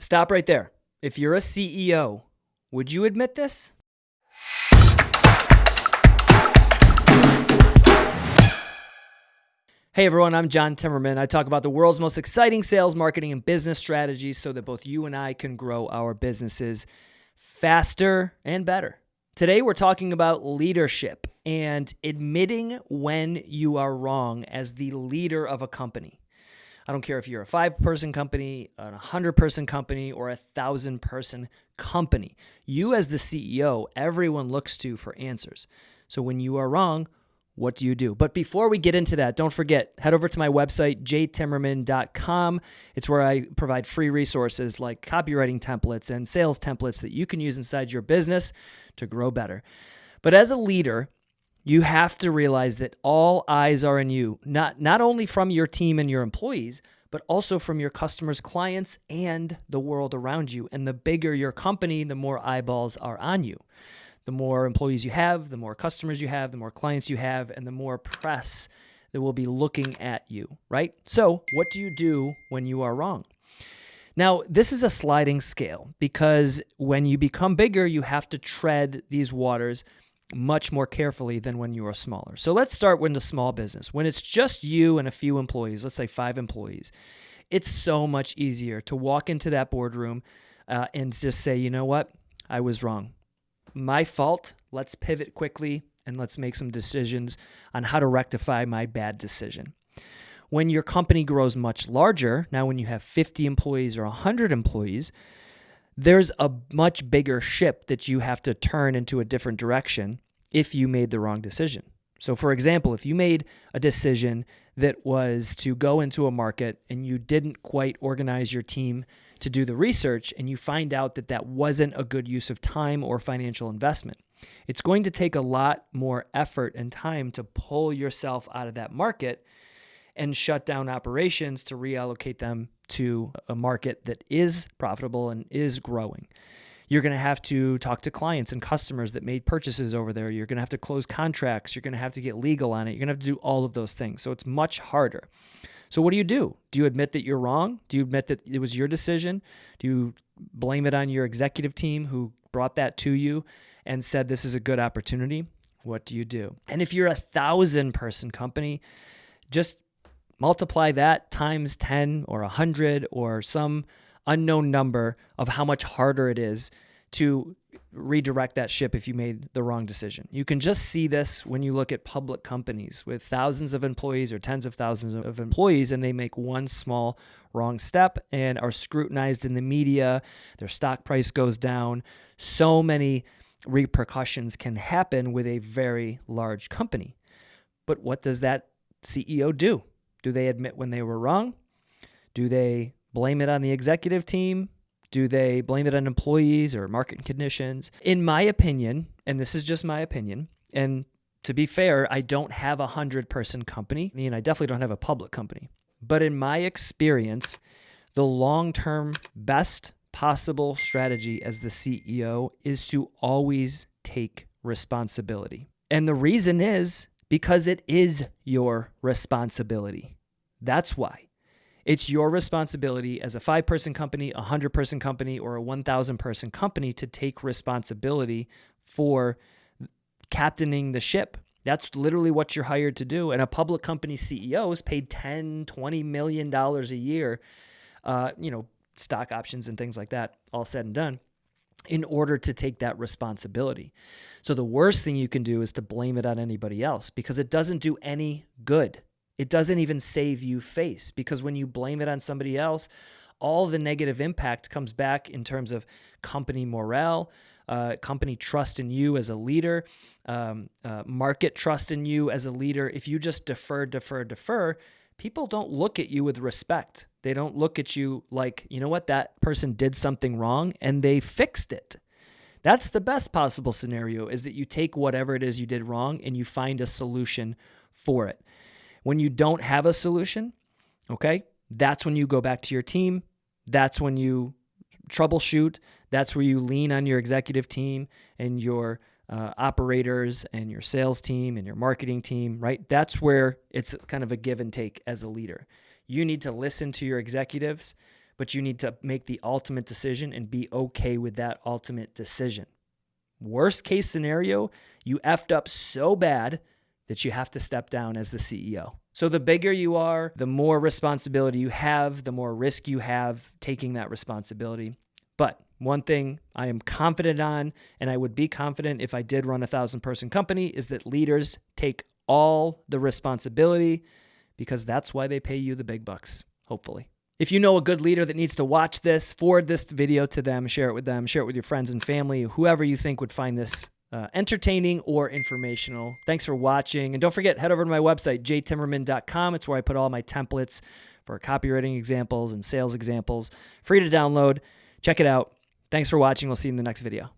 Stop right there. If you're a CEO, would you admit this? Hey everyone, I'm John Timmerman. I talk about the world's most exciting sales, marketing, and business strategies so that both you and I can grow our businesses faster and better. Today we're talking about leadership and admitting when you are wrong as the leader of a company. I don't care if you're a five person company, a hundred person company, or a thousand person company. You, as the CEO, everyone looks to for answers. So when you are wrong, what do you do? But before we get into that, don't forget, head over to my website, jtimmerman.com. It's where I provide free resources like copywriting templates and sales templates that you can use inside your business to grow better. But as a leader, you have to realize that all eyes are on you, not, not only from your team and your employees, but also from your customers, clients, and the world around you. And the bigger your company, the more eyeballs are on you the more employees you have, the more customers you have, the more clients you have, and the more press that will be looking at you, right? So, what do you do when you are wrong? Now, this is a sliding scale because when you become bigger, you have to tread these waters much more carefully than when you are smaller. So, let's start with the small business. When it's just you and a few employees, let's say five employees, it's so much easier to walk into that boardroom uh, and just say, you know what? I was wrong my fault. Let's pivot quickly and let's make some decisions on how to rectify my bad decision. When your company grows much larger, now when you have 50 employees or 100 employees, there's a much bigger ship that you have to turn into a different direction if you made the wrong decision. So, for example, if you made a decision that was to go into a market and you didn't quite organize your team to do the research and you find out that that wasn't a good use of time or financial investment. It's going to take a lot more effort and time to pull yourself out of that market and shut down operations to reallocate them to a market that is profitable and is growing. You're going to have to talk to clients and customers that made purchases over there. You're going to have to close contracts. You're going to have to get legal on it. You're going to have to do all of those things. So it's much harder. So what do you do? Do you admit that you're wrong? Do you admit that it was your decision? Do you blame it on your executive team who brought that to you and said this is a good opportunity? What do you do? And if you're a thousand person company, just multiply that times 10 or 100 or some unknown number of how much harder it is to redirect that ship if you made the wrong decision. You can just see this when you look at public companies with thousands of employees or tens of thousands of employees and they make one small wrong step and are scrutinized in the media, their stock price goes down. So many repercussions can happen with a very large company. But what does that CEO do? Do they admit when they were wrong? Do they blame it on the executive team? Do they blame it on employees or market conditions? In my opinion, and this is just my opinion, and to be fair, I don't have a hundred person company, and I definitely don't have a public company. But in my experience, the long term best possible strategy as the CEO is to always take responsibility. And the reason is because it is your responsibility. That's why. It's your responsibility as a five person company, a hundred person company, or a 1,000 person company to take responsibility for captaining the ship. That's literally what you're hired to do. And a public company CEO is paid 10, 20 million dollars a year, uh, you know, stock options and things like that, all said and done, in order to take that responsibility. So the worst thing you can do is to blame it on anybody else because it doesn't do any good. It doesn't even save you face because when you blame it on somebody else, all the negative impact comes back in terms of company morale, uh, company trust in you as a leader, um, uh, market trust in you as a leader. If you just defer, defer, defer, people don't look at you with respect. They don't look at you like, you know what, that person did something wrong and they fixed it. That's the best possible scenario is that you take whatever it is you did wrong and you find a solution for it. When you don't have a solution, okay, that's when you go back to your team. That's when you troubleshoot. That's where you lean on your executive team and your uh, operators and your sales team and your marketing team, right? That's where it's kind of a give and take as a leader. You need to listen to your executives, but you need to make the ultimate decision and be okay with that ultimate decision. Worst case scenario, you effed up so bad that you have to step down as the CEO. So the bigger you are, the more responsibility you have, the more risk you have taking that responsibility. But one thing I am confident on, and I would be confident if I did run a thousand person company, is that leaders take all the responsibility because that's why they pay you the big bucks, hopefully. If you know a good leader that needs to watch this, forward this video to them, share it with them, share it with your friends and family, whoever you think would find this uh, entertaining or informational. Thanks for watching. And don't forget, head over to my website, jtimmerman.com. It's where I put all my templates for copywriting examples and sales examples. Free to download. Check it out. Thanks for watching. We'll see you in the next video.